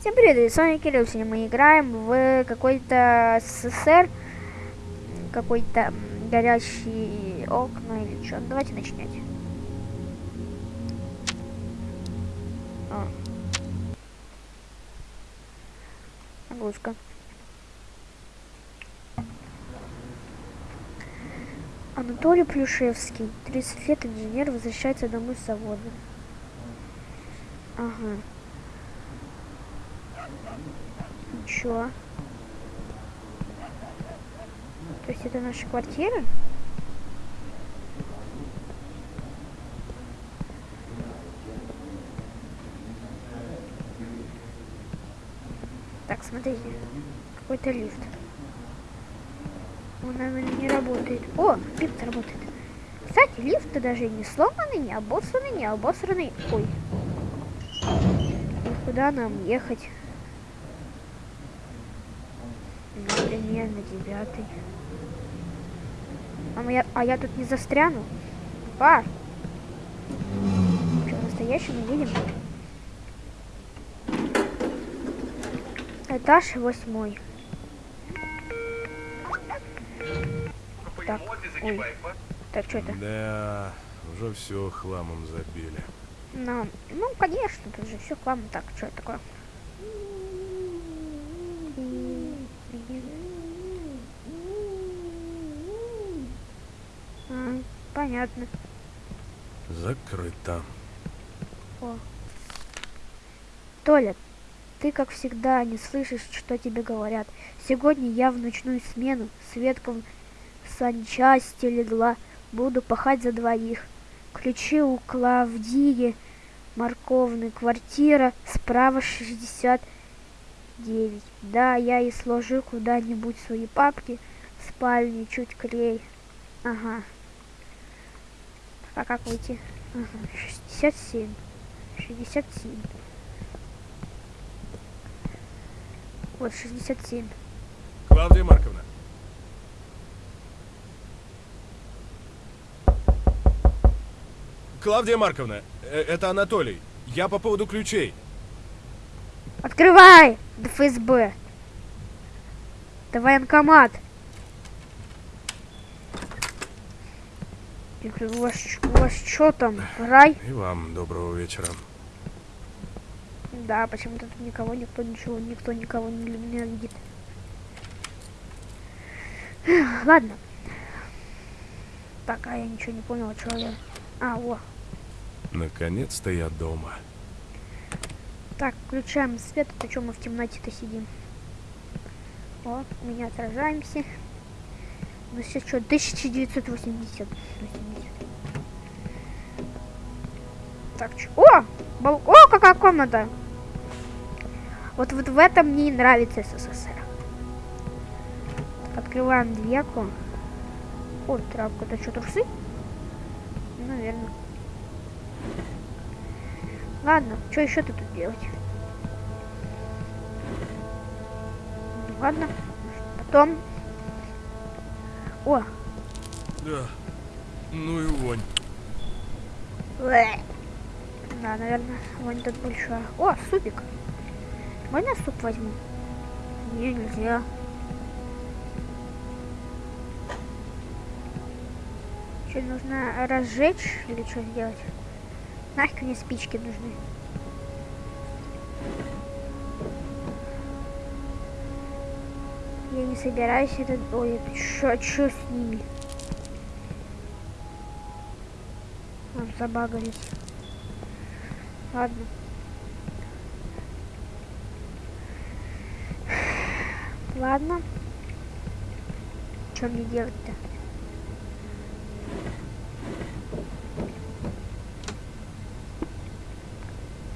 Всем привет, с вами Кирилл. Сегодня мы играем в какой-то СССР, какой-то м, горящий окна или что. Давайте начинать. А. Нагрузка. Анатолий Плюшевский, 30 лет, инженер, возвращается домой с завода. Ага. Ничего. То есть это наша квартира? Так, смотрите. Какой-то лифт. Он, наверное, не работает. О, лифт работает. Кстати, лифт даже не сломанный, не обоссанный, не обосранный. Ой. И куда нам ехать? Например, на девятый. А я, а я тут не застряну? Па! Что, настоящий не видим? Этаж восьмой. Так, ой. Так, что это? Да, уже все хламом забили. Ну, ну, конечно, тут же все хлам. Так, что это такое? Понятно. Закрыто. О. Толя, ты, как всегда, не слышишь, что тебе говорят. Сегодня я в ночную смену с ветком санчасти легла. Буду пахать за двоих. Ключи у Клавдии Морковной. Квартира справа 69. Да, я и сложу куда-нибудь свои папки в спальне чуть клей. Ага. А как выйти? Ага, 67. 67. Вот, 67. Клавдия Марковна. Клавдия Марковна, э, это Анатолий. Я по поводу ключей. Открывай! ФСБ. Это военкомат. Я говорю, У вас, у вас что там? Рай? И вам доброго вечера. Да, почему-то тут никого, никто ничего, никто никого не ненавидит. Ладно. Так, а я ничего не понял, что я... А, во. Наконец-то я дома. Так, включаем свет, а то что мы в темноте-то сидим? О, мы не отражаемся. Ну сейчас что, 1980. 80. Так, чё? О! бал- О, какая комната! Вот, вот в этом мне и нравится СССР. Так, открываем дверку. О, травка, это что, трусы? Наверное. Ладно, что еще тут делать? Ладно, потом. О, Да. Ну и вонь. Бэ. Да, наверное, вон тут большая. О, супик. Можно суп возьму? Не, нельзя. Что, нужно разжечь или что сделать? Нафиг мне спички нужны. Я не собираюсь это... Ой, что, что с ними? А, забагались. Ладно. Ладно. Что мне делать-то?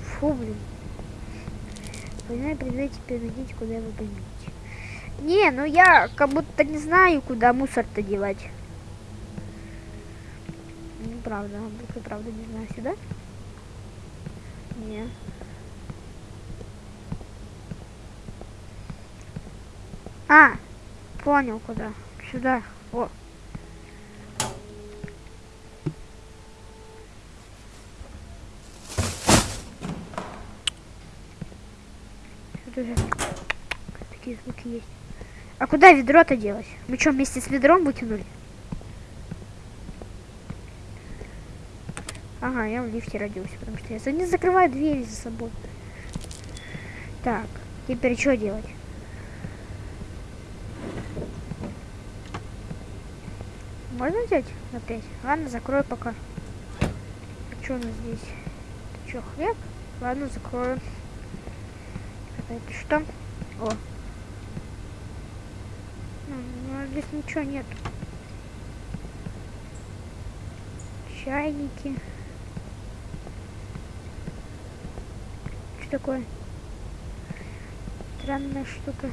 Фу, блин. Война придется перейдите, куда вы поймете. Не, ну я как будто не знаю, куда мусор-то девать. Ну, правда, я правда не знаю. Сюда? Не. А, понял куда. Сюда. О. Тут уже такие звуки есть. А куда ведро-то делось? Мы что, вместе с ведром выкинули? Ага, я в лифте родился, потому что я не закрываю двери за собой. Так, теперь что делать? Можно взять опять? Ладно, закрою пока. А что у нас здесь? Это что, хлеб? Ладно, закрою. Это что? О. Ну, ну, здесь ничего нет. Чайники. Что такое? Странная штука.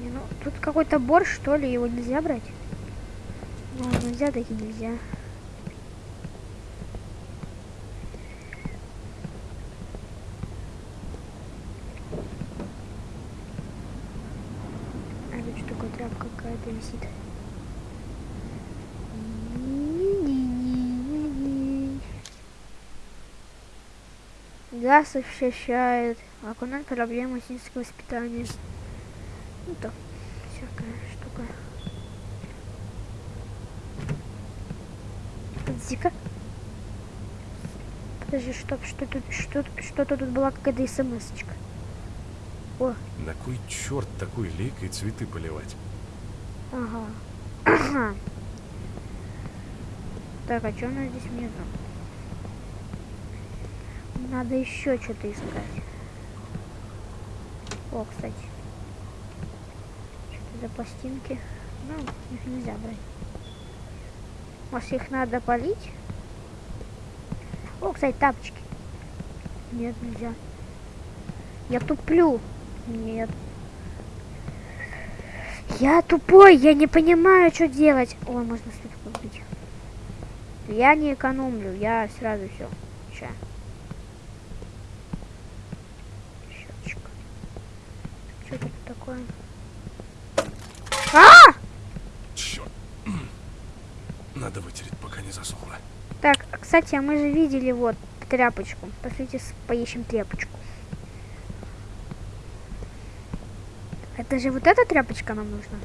Не, ну, тут какой-то борщ, что ли, его нельзя брать? Ну, нельзя, таки нельзя. А тут что такое тряпка какая-то висит? Газ ощущает. Окунать проблемы сельского воспитания. Ну то, всякая штука. Подожди-ка. Подожди, чтоб что тут, что, что-то тут была какая-то смс-очка. О, На кой черт такой лейкой цветы поливать? Ага. Так, а что у нас здесь внизу? Надо еще что-то искать. О, кстати. Что-то за пластинки. Ну, их нельзя брать. Может, их надо полить? О, кстати, тапочки. Нет, нельзя. Я туплю. Нет. Я тупой, я не понимаю, что делать. Ой, можно свечку купить. Я не экономлю, я сразу все. Ща. Щеточка. Что тут такое? А! Черт. Надо вытереть, пока не засохло. Так, а, кстати, а мы же видели вот тряпочку. Пошлите поищем тряпочку. Это же вот эта тряпочка нам нужна?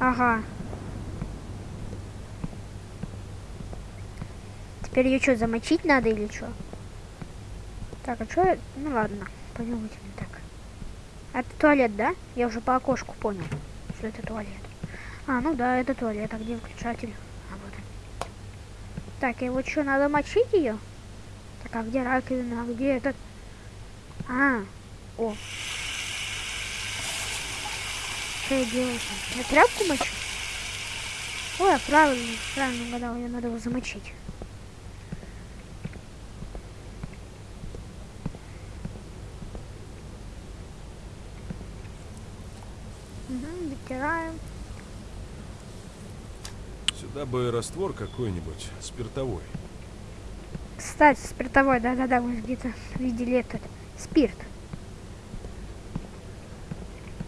Ага. Теперь ее что, замочить надо или что? Так, а что? Ну ладно, вытянем так. Это туалет, да? Я уже по окошку понял, что это туалет. А, ну да, это туалет. А где выключатель? А вот он. Так, и вот что, надо мочить ее? Так, а где раковина? А где этот? А, о. Что я делаю? Я тряпку мочу? Ой, я правильно, правильно угадал, ее надо его замочить. Угу, вытираем. Сюда бы раствор какой-нибудь, спиртовой. Кстати, спиртовой, да-да-да, мы где-то видели этот спирт.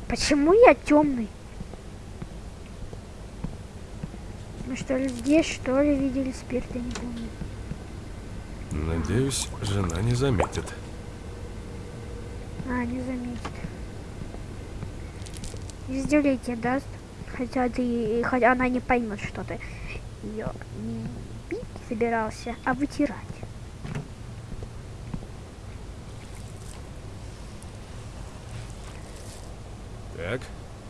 Почему я темный? Мы что ли здесь, что ли, видели спирт, я не помню. Надеюсь, жена не заметит. А, не заметит. Издевление даст. Хотя ты, хотя она не поймет, что ты ее не бить собирался, а вытирать. Так,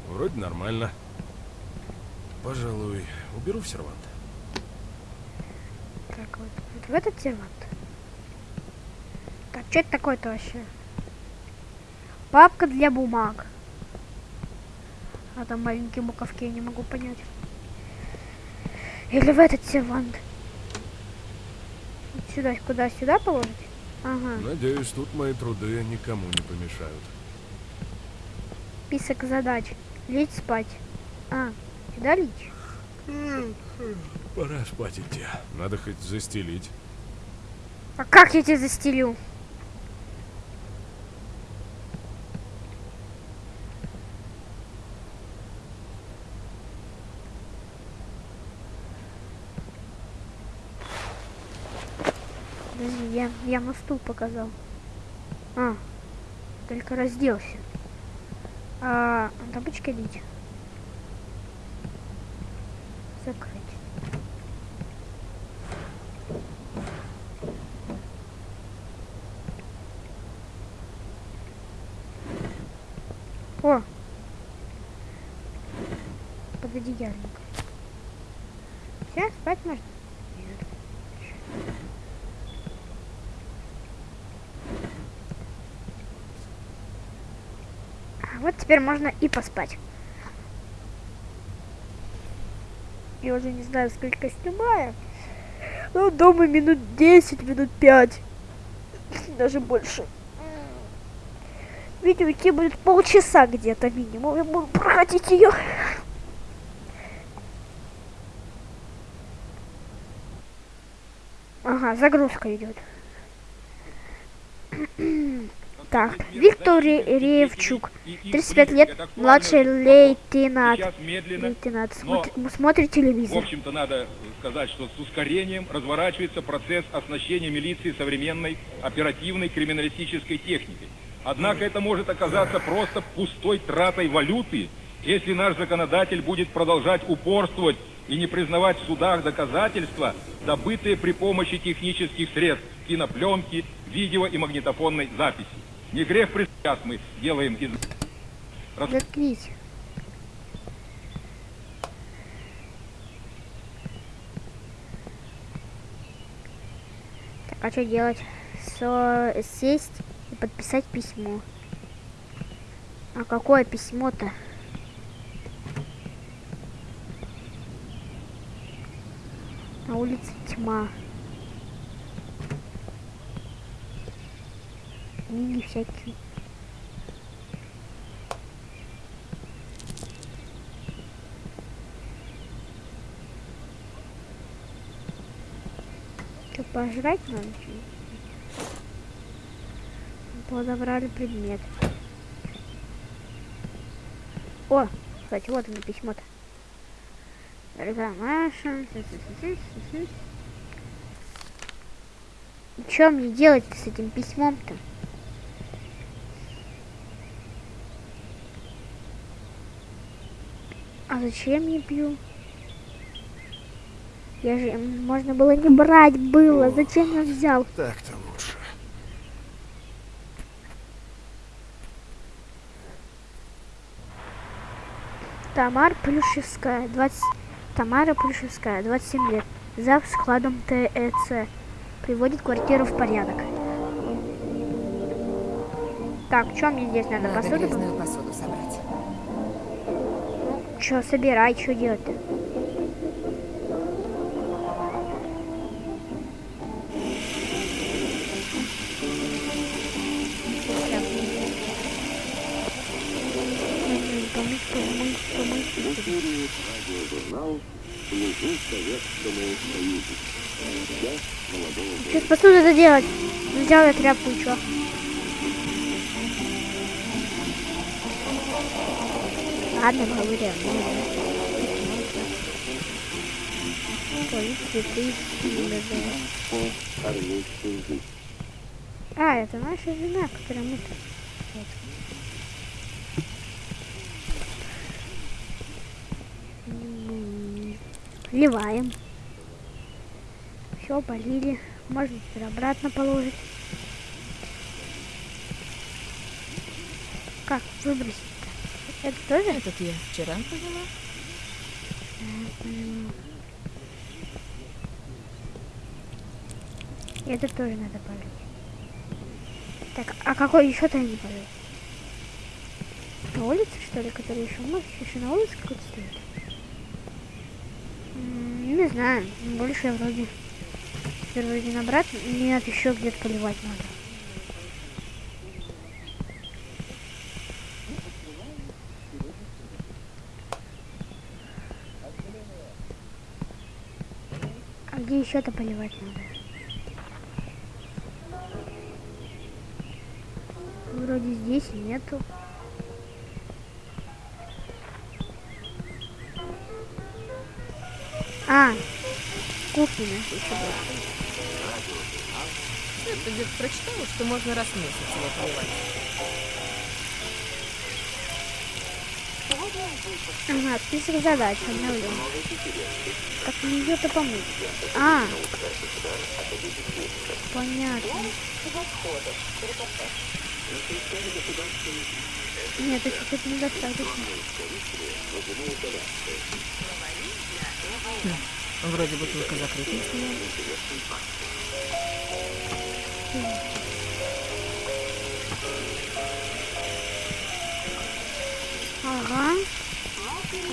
вроде нормально. Пожалуй, уберу в сервант. Так, вот, вот в этот сервант. Так, что это такое-то вообще? Папка для бумаг. А там маленькие буковки, я не могу понять. Или в этот сервант. Вот сюда, куда, сюда положить? Ага. Надеюсь, тут мои труды никому не помешают. Список задач. Лечь спать. А, сюда лечь? Пора спать идти. Надо хоть застелить. А как я тебя застелю? Подожди, я, я на стул показал. А, только разделся. А, тапочки одеть. Закрыть. О! Пододеяльник. Все, спать можно? Нет. А вот теперь можно и поспать. Я уже не знаю, сколько снимаю. Ну, дома минут 10, минут 5. Даже больше. Видео идти будет полчаса где-то минимум. Я буду проходить ее. Ага, загрузка идет. Так, Виктор Ре- Ревчук, 35 лет, младший лейтенант. Лейтенант, но, смотри- смотрит в телевизор. общем-то, надо сказать, что с ускорением разворачивается процесс оснащения милиции современной оперативной криминалистической техникой. Однако это может оказаться просто пустой тратой валюты, если наш законодатель будет продолжать упорствовать и не признавать в судах доказательства, добытые при помощи технических средств кинопленки, видео и магнитофонной записи. Не грех сейчас мы делаем из... Заткнись. Так, а что делать? Со- Сесть и подписать письмо. А какое письмо-то? На улице тьма. Книги всякие. Что, пожрать надо? Подобрали предмет. О, кстати, вот оно письмо-то. Маша. Что мне делать с этим письмом-то? Зачем я пью? Я же можно было не брать было. Зачем я взял? Так-то лучше. Тамара Плюшевская, 20... Тамара Плюшевская, 27 лет. Зав складом ТЭЦ. Приводит квартиру в порядок. Так, что мне здесь надо? Надо Посуду? грязную посуду собрать. Что, собирай, что делать-то? Мгм, помыть, помыть, помыть. Что с посудой это делать? Взял я тряпку и чё? Ладно, говорю. Ой, цветы. А, это наша жена, которая мы Ливаем. Все, полили. Можно теперь обратно положить. Как выбросить? Это тоже? Этот я вчера поняла. Это тоже надо полить. Так, а какой еще-то не полил? На улице, что ли, который еще? Может, еще на улице какой-то стоит? Не знаю, больше я вроде... Теперь вроде на брат, нет, еще где-то поливать надо. Еще-то поливать надо? Вроде здесь нету. А, кухня наша еще была. Где-то прочитала, что можно раз в месяц его поливать. Ага, список задач обновлен. Как мне ее-то помыть? А, понятно. Нет, это чуть-чуть недостаточно. Вроде бутылка закрытая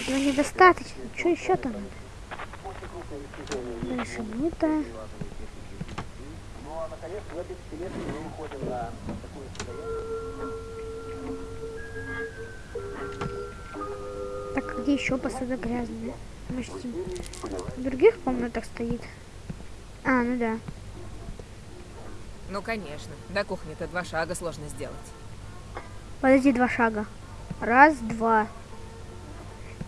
Этого недостаточно. Что еще-то надо? Дальше мыто. Так, а где еще посуда грязная? Может, в других комнатах стоит? А, ну да. Ну, конечно. До кухни-то два шага сложно сделать. Подожди, два шага. Раз, два.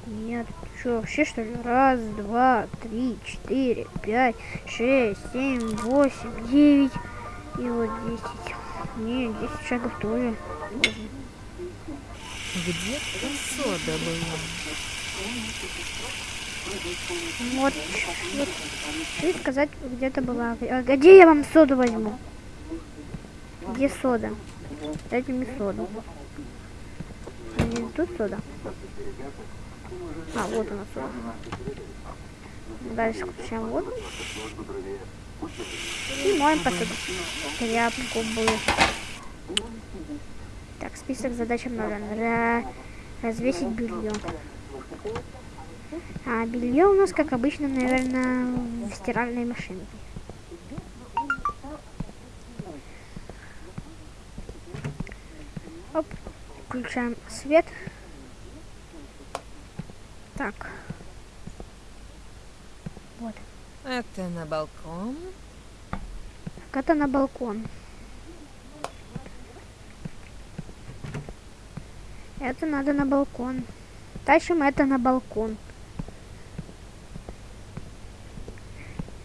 Нет, что, вообще что ли? Раз, два, три, четыре, пять, шесть, семь, восемь, девять. И вот десять. Не, десять шагов тоже. можно. Где-то сода была. Вот, вот. И сказать, где-то была. А где я вам соду возьму? Где сода? Дайте мне соду. Тут сода? А, вот она сода. Дальше включаем воду. И моем посуду. Тряпку бы. Так, список задач обновлен. Ра- Развесить белье. А белье у нас, как обычно, наверное, в стиральной машинке. Оп, включаем свет. Так. Вот. Это на балкон. Так это на балкон. Это надо на балкон. Тащим это на балкон.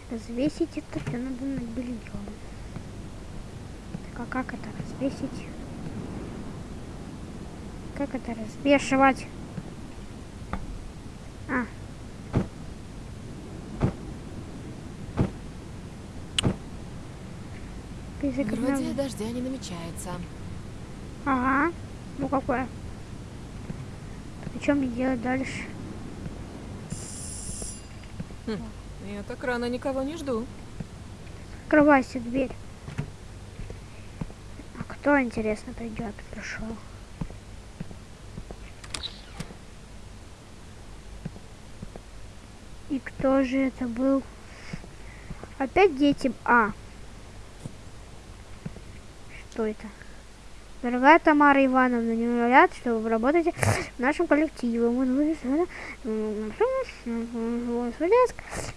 Развесить это все надо над бельем. Так, а как это развесить? Как это развешивать? А. Вроде дождя не намечается. Ага. Ну какое? И что мне делать дальше? Я так рано никого не жду. Открывайся дверь. А кто, интересно, придет? Пришел. И кто же это был? Опять дети. А. Что это? Дорогая Тамара Ивановна, не говорят, что вы работаете в нашем коллективе. Мы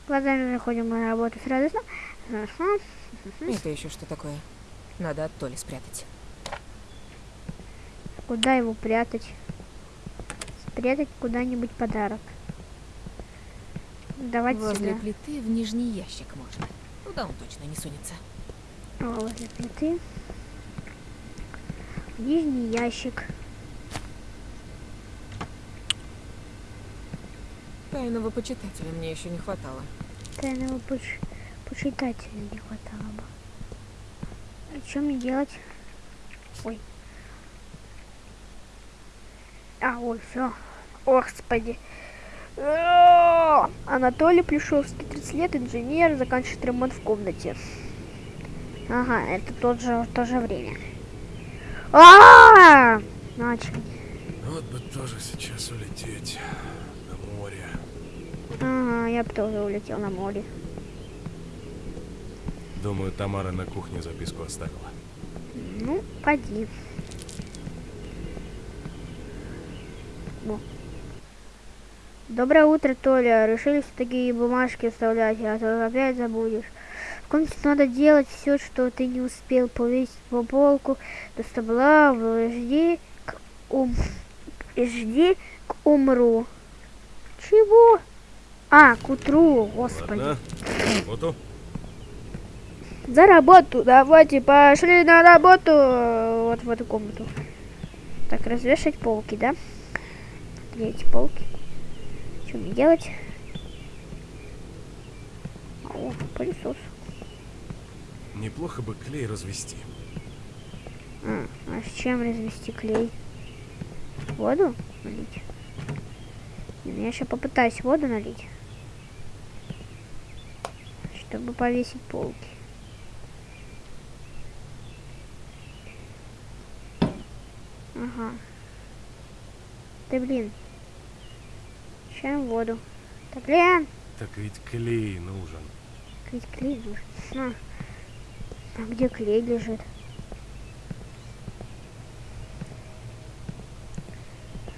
Глазами заходим на работу с радостно. Это еще что такое? Надо от Толи спрятать. Куда его прятать? Спрятать куда-нибудь подарок. Давать Возле сюда. плиты в нижний ящик можно. Туда он точно не сунется. О, возле плиты. Нижний ящик. Тайного почитателя мне еще не хватало. Тайного поч- почитателя не хватало бы. А что мне делать? Ой. А, ой, все. Господи. Анатолий Плюшевский, 30 лет, инженер, заканчивает ремонт в комнате. Ага, это тот же, в то же время. А, начали. Вот бы тоже сейчас улететь на море. Ага, я бы тоже улетел на море. Думаю, Тамара на кухне записку оставила. Ну, поди. Во. Доброе утро, Толя. Решили такие бумажки вставлять, а то опять забудешь. В комнате надо делать все, что ты не успел повесить по полку до стабла, жди к ум... жди к умру. Чего? А, к утру, господи. Ладно. Фото. За работу, давайте пошли на работу. Вот в эту комнату. Так, развешать полки, да? Где эти полки? Что мне делать? О, пылесос. Неплохо бы клей развести. А, а с чем развести клей? Воду налить? Ну я сейчас попытаюсь воду налить. Чтобы повесить полки. Ага. Да блин. Чем воду? Да блин! Так ведь клей нужен. Ведь клей нужен. А. а где клей лежит?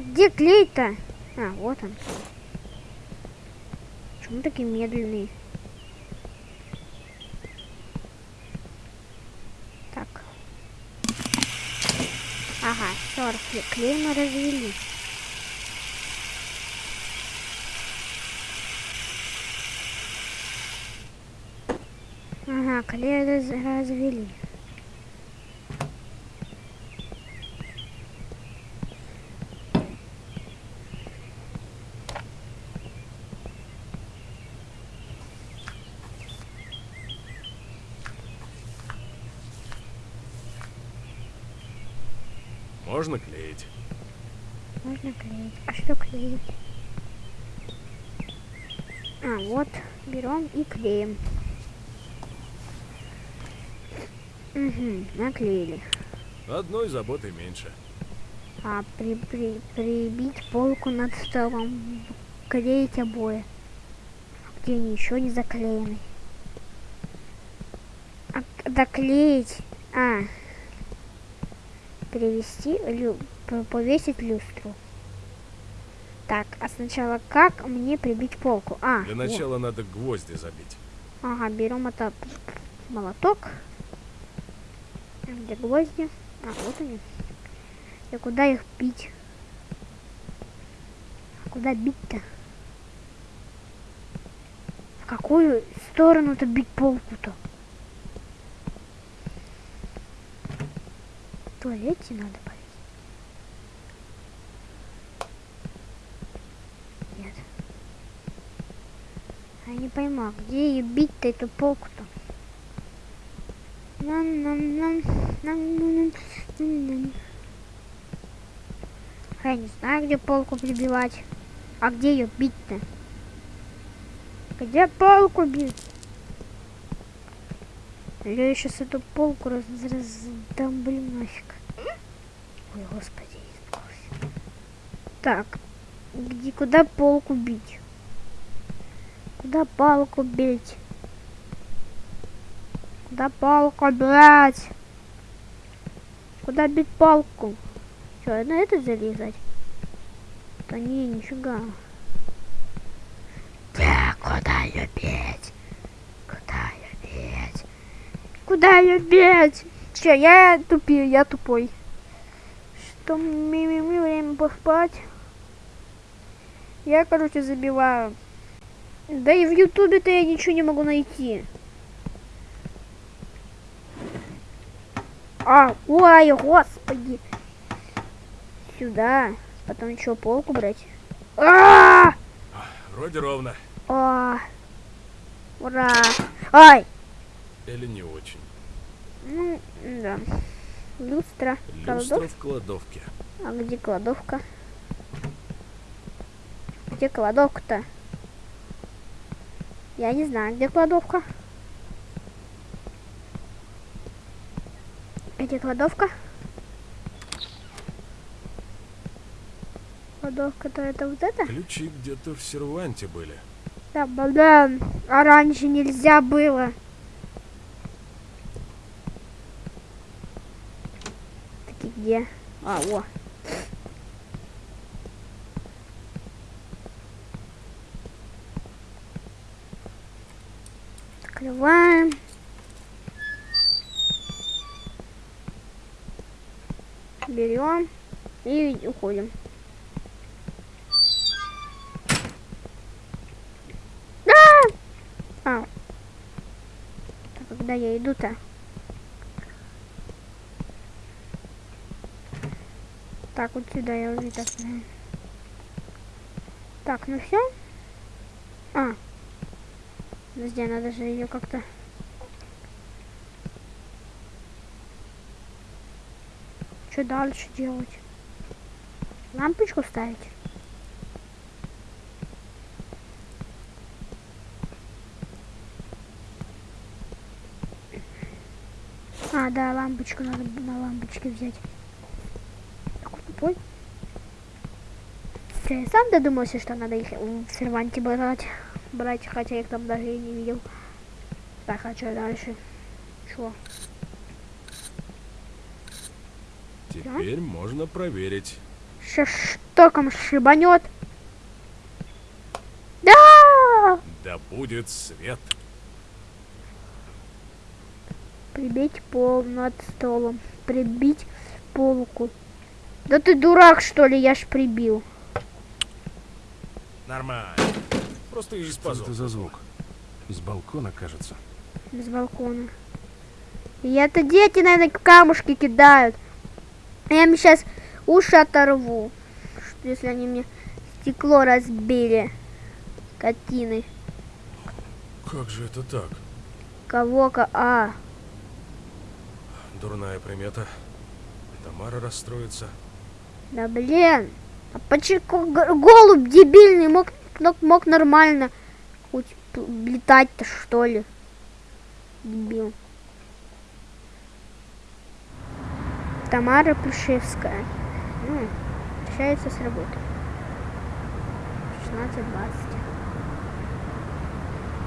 Где клей-то? А, вот он. Почему такие медленные? Так. Ага, все, клей мы развели. Раз развели. Можно клеить. Можно клеить. А что клеить? А, вот, берем и клеим. Угу, наклеили. Одной заботы меньше. А при, при, прибить полку над столом, клеить обои. Где они еще не заклеены. А, доклеить. А, перевести, лю, повесить люстру. Так, а сначала как мне прибить полку? А, Для вот. начала надо гвозди забить. Ага, берем это молоток. Где гвозди? А, вот они. И куда их бить? Куда бить-то? В какую сторону-то бить полку-то? В туалете надо повесить. Нет. Я не пойму, а где ее бить-то эту полку-то? Я не знаю, где полку прибивать. А где ее бить-то? Где полку бить? Я сейчас эту полку раз раздомблю нафиг. Ой, господи, испугался. Так, где, куда полку бить? Куда палку бить? Куда палку, блядь? Куда бить палку? Что, на это залезать? Да не, нифига. Да, куда ее бить? Куда ее бить? Куда ее бить? Че, я тупил, я тупой. Что мне время поспать? Я, короче, забиваю. Да и в ютубе-то я ничего не могу найти. А, ой, господи. Сюда. Потом еще полку брать. А, Вроде ровно. а, ура. Ай. Или не очень. Ну, да. Люстра. Люстра в кладовке. А где кладовка? Где кладовка-то? Я не знаю, где кладовка. Где кладовка? Кладовка, то это вот это? Ключи где-то в серванте были. Да, блин, а раньше нельзя было. Так где? А, о. Открываем. Берем и уходим. А! А. Так, когда я иду-то? Так, вот сюда я уже так. Так, ну все. А. Подожди, надо же ее как-то... Что дальше делать? Лампочку ставить? А, да, лампочку надо на лампочке взять. Такой тупой. Я сам додумался, что надо их в серванте брать, брать, хотя я их там даже и не видел. Так, а что дальше? Чё? Теперь можно проверить. Сейчас штоком шибанет. Да! Да будет свет. Прибить пол над столом. Прибить полку. Да ты дурак, что ли? Я ж прибил. Нормально. Просто из Что это за звук? С балкона, кажется. С балкона. И это дети, наверное, камушки кидают. Я им сейчас уши оторву. Что, если они мне стекло разбили. Котины. Как же это так? Кого-ка... А, Дурная примета. Тамара расстроится. да блин. А почему голубь дебильный мог, мог, мог нормально хоть летать-то что ли? Дебил. Тамара Плюшевская. Ну, общается с работой. 16-20.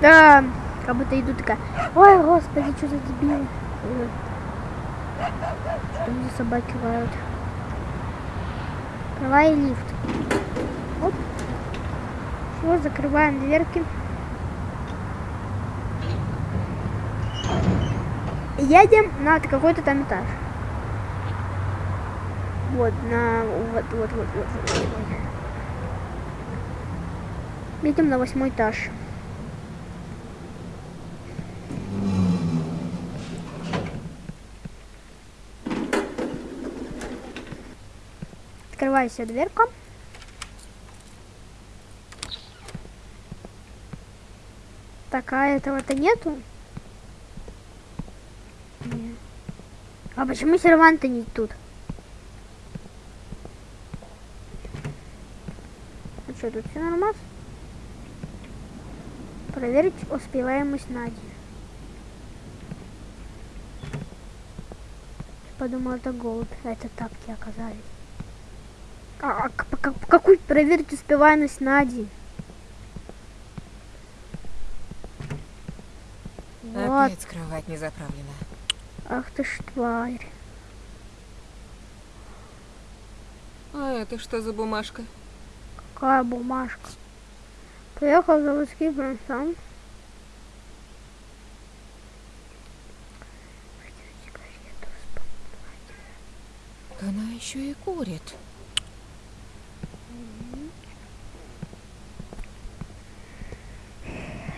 Да, как будто иду такая. Ой, господи, что за дебил. Что мне собаки лают. Открывай лифт. Оп. Все, закрываем дверки. Едем на какой-то там этаж. Вот, на... Вот, вот, вот, вот, вот, на восьмой этаж. Открывайся дверка. Так, а этого-то нету? Нет. А почему серванты не тут? А что, тут все нормально? Проверить успеваемость Нади. Подумал, это голубь, а это тапки оказались. А, а как- какую проверить успеваемость Нади? Вот, Опять кровать не заправлена. ах ты ж тварь. А это что за бумажка? Какая бумажка. Приехал в заводский сам. Она еще и курит.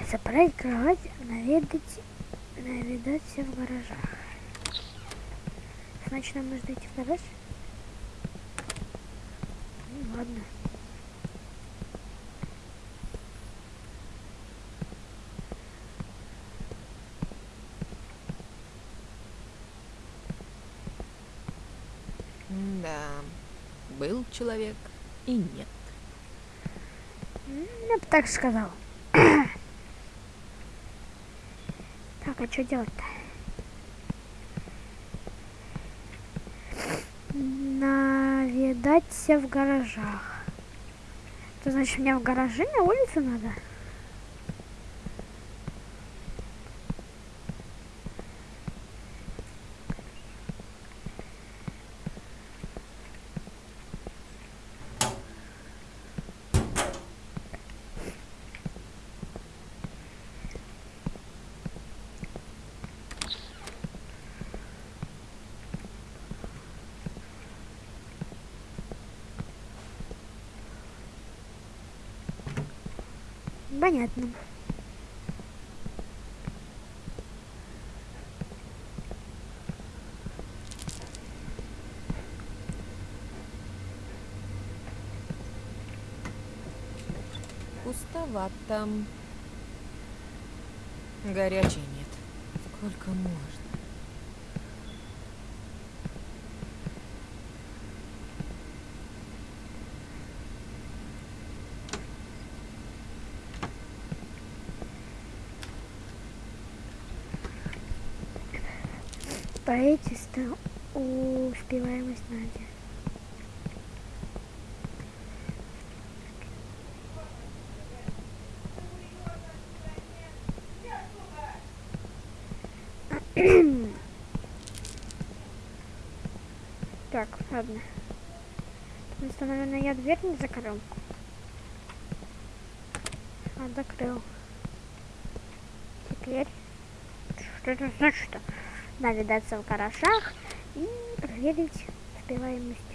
Заправить кровать, наведать, наведаться в гаражах. Значит, нам нужно идти в гараж? Ну, ладно. Да, был человек и нет. Я бы так сказал. Так, а что делать-то? Наведаться в гаражах. Это значит, мне в гараже на улице надо? Понятно. Пустовато. Горячей нет. Сколько можно? Строительство успеваемость Надя. Так, ладно. Потому что, наверное, я дверь не закрыл. А, закрыл. Теперь... Что это значит-то? Навидаться в гаражах и проверить успеваемость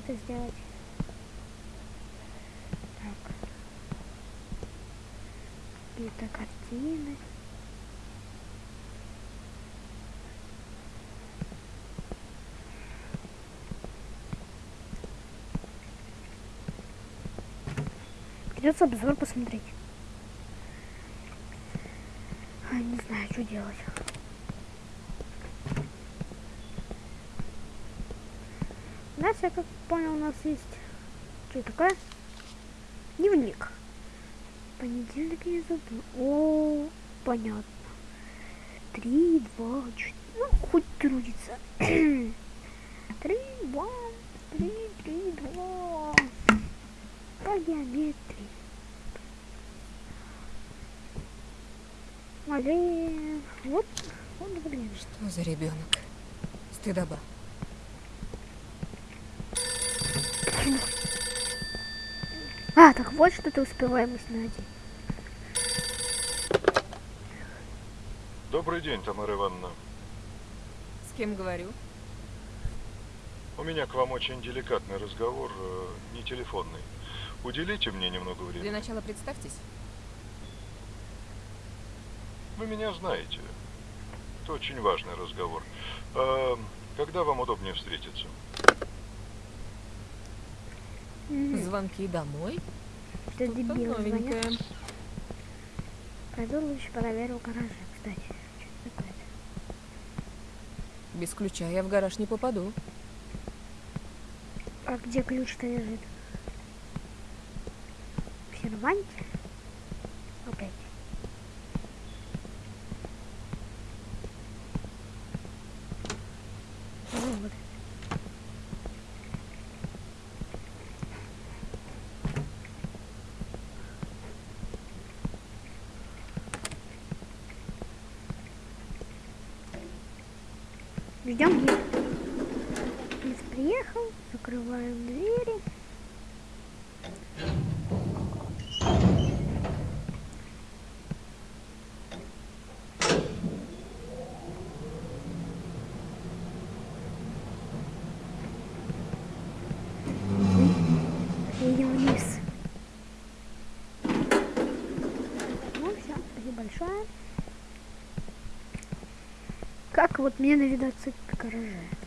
это сделать. Так. Какие-то картины. Придется обзор посмотреть. А, не знаю, что делать. У нас, я как понял, у нас есть... Что такое? Дневник. Понедельник я забыл. О, понятно. Три, два, четыре. Ну, хоть трудится. Три, два, три, три, два. По геометрии. Блин, вот, вот, блин. Что за ребенок? Стыдоба. А, так вот что ты успеваемость найти. Добрый день, Тамара Ивановна. С кем говорю? У меня к вам очень деликатный разговор, э, не телефонный. Уделите мне немного Для времени. начала представьтесь. Вы меня знаете. Это очень важный разговор. А, когда вам удобнее встретиться? Звонки домой? Что-то дебил звонят. Пойду лучше проверю в гараже, кстати. Что? Без ключа я в гараж не попаду. А где ключ-то лежит? В серванте? Опять. Вот. Ждем лифт. Лифт приехал, закрываем двери. Едем вниз. Ну все, спасибо большое. Как вот мне навидаться в гараже?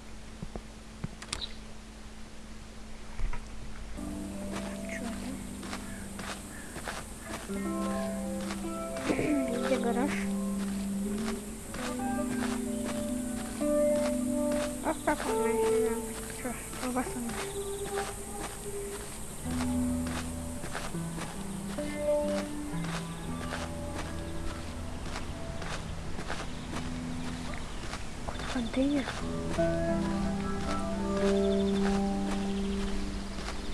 Контейнер.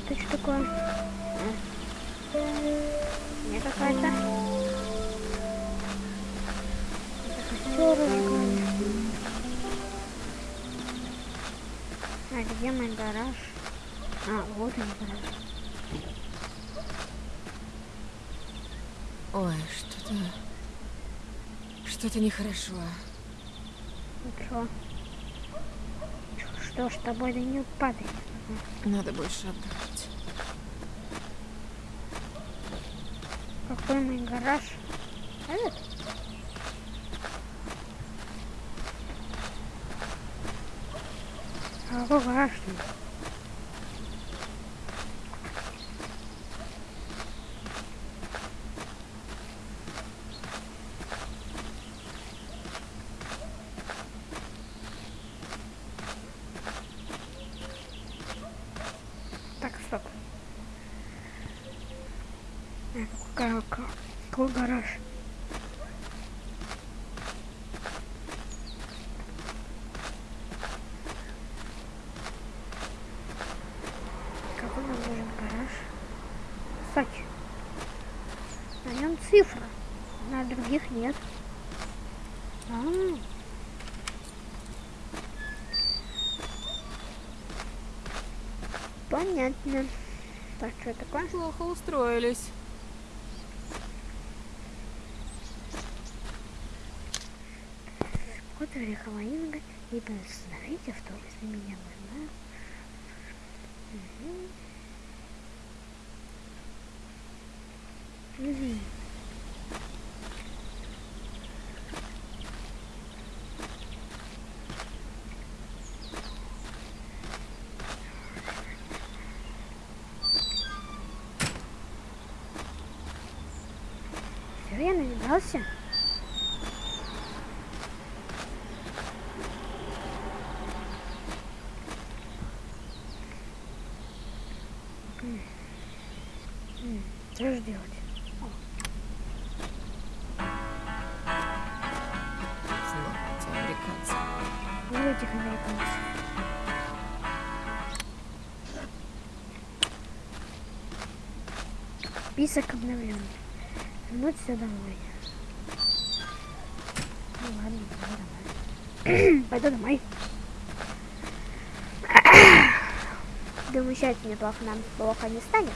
Это что такое? А. Не какая-то. Это костер. А где мой гараж? А, вот он гараж. Ой, что-то... Что-то нехорошо. Чё? Что ж, тобой да не падай. Надо больше отдохнуть. Какой мой гараж? Этот? А какой гараж? -то? Так, стоп. А, какой, какой, какой гараж? Какой нам нужен гараж? Кстати, на нем цифра, на других нет. А, понятно. Так, что такое? Плохо устроились. Кот ореховая инга, либо остановите автобус на меня можно. Угу. Угу. Все, я навидался. М, Что же делать? Снова эти американцы. Ну, этих американцев. Список обновлен. Вернуть все домой. Ну ладно, пойду домой. Думаю, сейчас мне плохо, нам плохо не станет.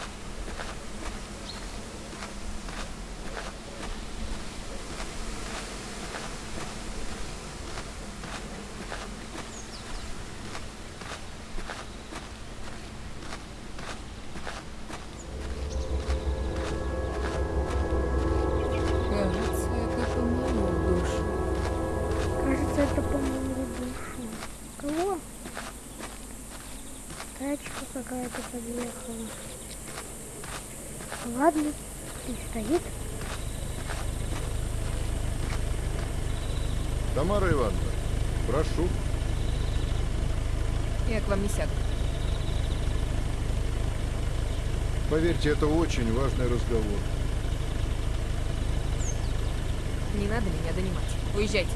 Подъехала. Ладно, и стоит. Тамара Ивановна, прошу. Я к вам не сяду. Поверьте, это очень важный разговор. Не надо меня донимать. Уезжайте.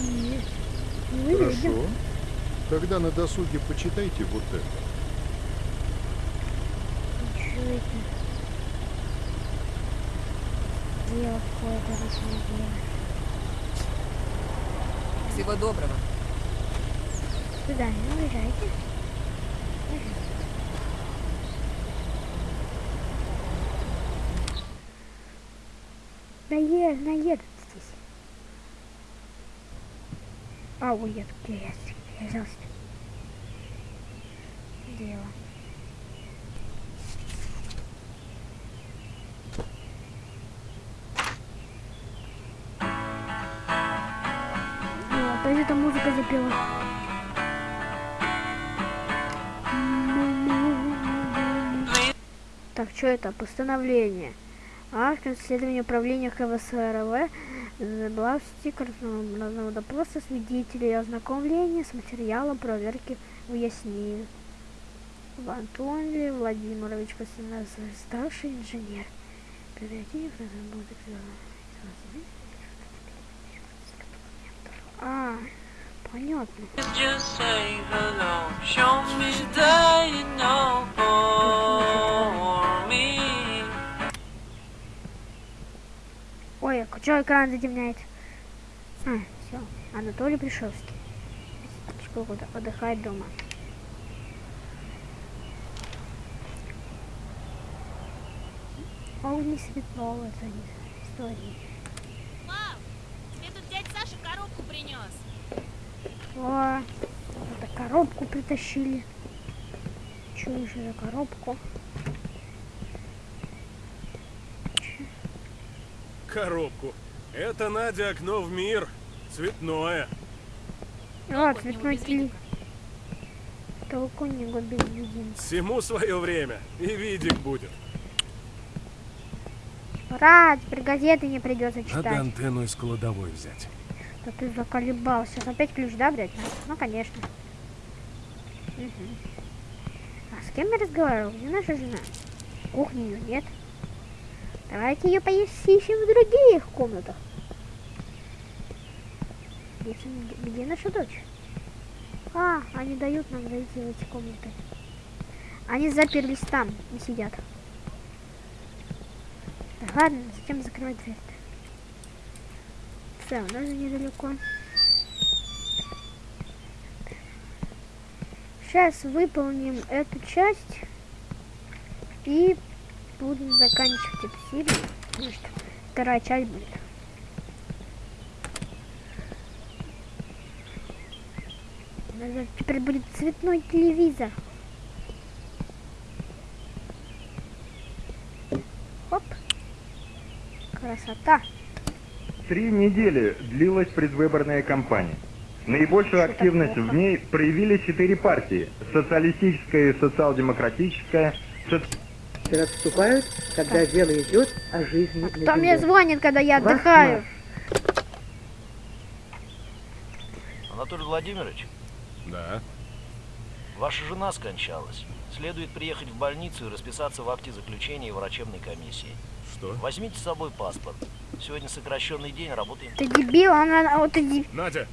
Нет, не уедем. Тогда на досуге почитайте вот это. Ничего это. Дело какое-то рассмотрело. Всего доброго. До свидания, уезжайте. Наед, наедут здесь. А, уедут, где я, взялся? Дело. О, опять эта музыка запела. Так, что это? Постановление. Акт исследования управления КВСРВ забрал стикер разного допроса свидетелей ознакомления с материалом проверки выяснили. Антоний Владимирович Костянов, старший инженер. Оперативник разработок А, понятно. Just say hello. Show me that you know Ой, а что экран затемняет? А, все. Анатолий Пришевский. Отдыхает дома. О, не светло в этой истории. Мам, тебе тут дядь Саша коробку принес. О, вот коробку притащили. Что еще за коробку? Коробку. Это, Надя, окно в мир. Цветное. Него цветной без теле. видика. Толку не без един. Всему свое время. И видик будет. Ура, теперь газеты не придется Надо читать. антенну из кладовой взять. Да ты заколебался. Сейчас опять ключ, да, блядь? Ну, конечно. Мгм. А с кем я разговаривал? Где наша жена? В кухне ее нет. Давайте ее поищем в других комнатах. Где, где наша дочь? А, они дают нам зайти в эти комнаты. Они заперлись там и сидят. Да ладно, зачем закрывать дверь? Все, у нас же недалеко. Сейчас выполним эту часть и будем заканчивать эту серию, потому что вторая часть будет. Теперь будет цветной телевизор. Хоп. Красота. Три недели длилась предвыборная кампания. Наибольшую Что активность в ней проявили четыре партии. Социалистическая и социал-демократическая, соци- Отступают, когда дело идет о жизни на Кто мне звонит, когда я отдыхаю? Анатолий Владимирович, Да. ваша жена скончалась. Следует приехать в больницу и расписаться в акте заключения врачебной комиссии. Что? Возьмите с собой паспорт. Сегодня сокращенный день, работаем. Ты дебил, она, а вот ты деб- Надя,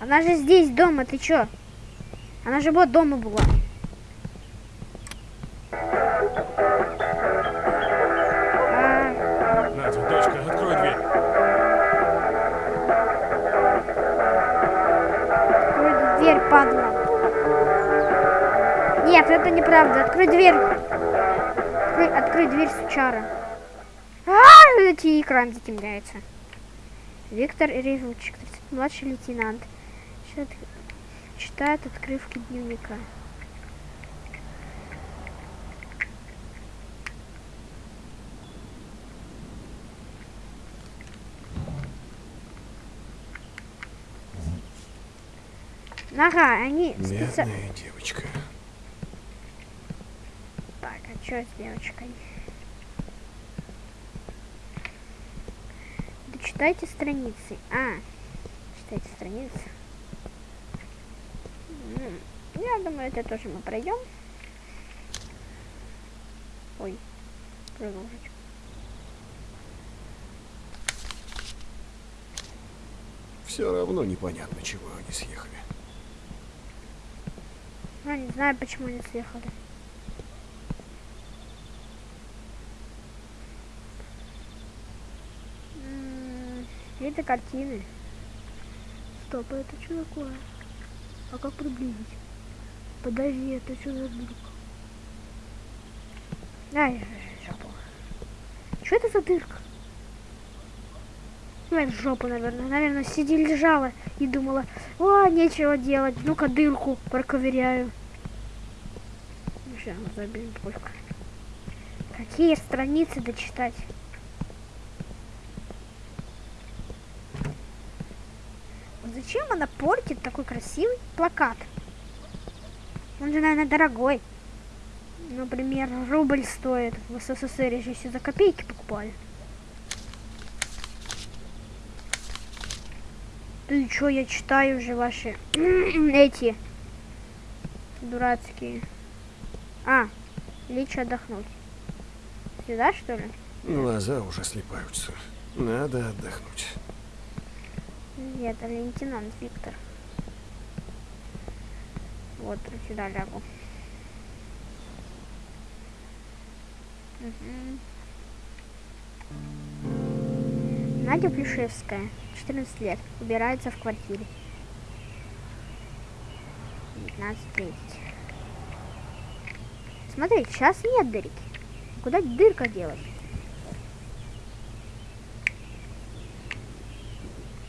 она же здесь дома, ты чё? Она же вот дома была. Открой дверь. Открой, открой дверь, сучара. А, эти экран затемняется. Виктор Ревучик, 30, младший лейтенант. Чит- Читает открывки дневника. Ага, они специ- Бедная девочка. Что с девочкой? Дочитайте страницы. А, читайте страницы. Я думаю, это тоже мы пройдем. Ой, продолжить. Все равно непонятно, чего они съехали. А, не знаю, почему они съехали. Это картины. Стоп, а это что такое? А как приблизить? Подожди, это что за дырка? Ай, жопу. Что это за дырка? Ну, это жопа, наверное. Наверное, сиди лежала и думала, о, нечего делать. Ну-ка, дырку проковыряю. Ну, Сейчас, забей только. Какие страницы дочитать? Вот Зачем она портит такой красивый плакат? Он же, наверное, дорогой. Например, рубль стоит. В СССР же еще за копейки покупали. Ты чё, я читаю уже ваши эти дурацкие. А, лечь отдохнуть. Сюда, что ли? Глаза уже слепаются. Надо отдохнуть. Нет, это лейтенант Виктор. Вот, сюда лягу. Мгм. Надя Плюшевская, 14 лет, убирается в квартире. 19.30. Смотри, сейчас нет дырки. Куда дырка делась?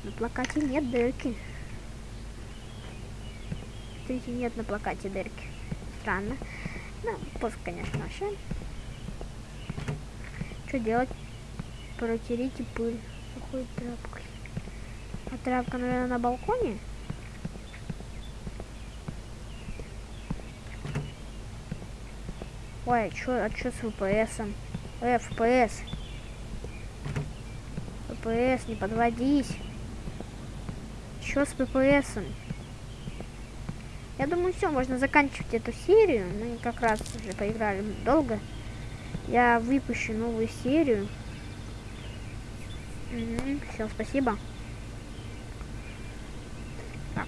На плакате нет дырки. Смотрите, нет на плакате дырки. Странно. Ну, пофиг, конечно, вообще. Что делать? Протерите пыль сухой тряпкой. А тряпка, наверное, на балконе? Ой, а чё, а чё с ВПСом? Э, ФПС. ППС, не подводись. Чё с ППСом? Я думаю, все, можно заканчивать эту серию. Мы как раз уже поиграли долго. Я выпущу новую серию. Всем спасибо. Так.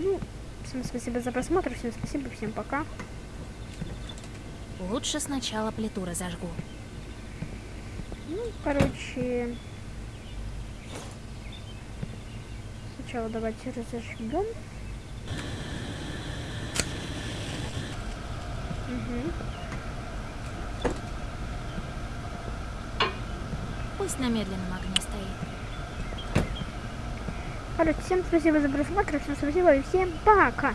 Ну, всем спасибо за просмотр, всем спасибо, всем пока. Лучше сначала плиту разожгу. Ну, короче... Сначала давайте разожгем. Угу. Пусть на медленном огне стоит. Короче, всем спасибо за просмотр, всем спасибо и всем пока.